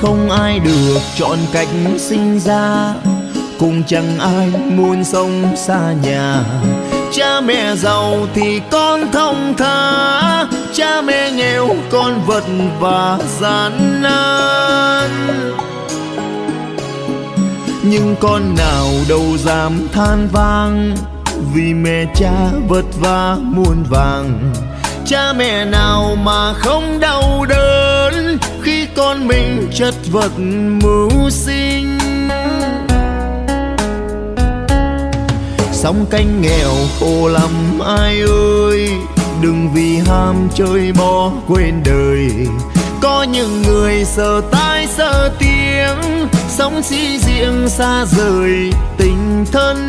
không ai được chọn cách sinh ra. Cũng chẳng ai muốn sống xa nhà. Cha mẹ giàu thì con thông thả cha mẹ nghèo, con vật và gian nan. Nhưng con nào đâu dám than vang. Vì mẹ cha vất vả muôn vàng. Cha mẹ nào mà không đau đớn con mình chất vật mưu sinh. Sóng canh nghèo khổ lắm, ai ơi, đừng vì ham chơi bỏ quên đời. Có những người sợ tai sợ tiếng, sống si riêng xa rời tình thân.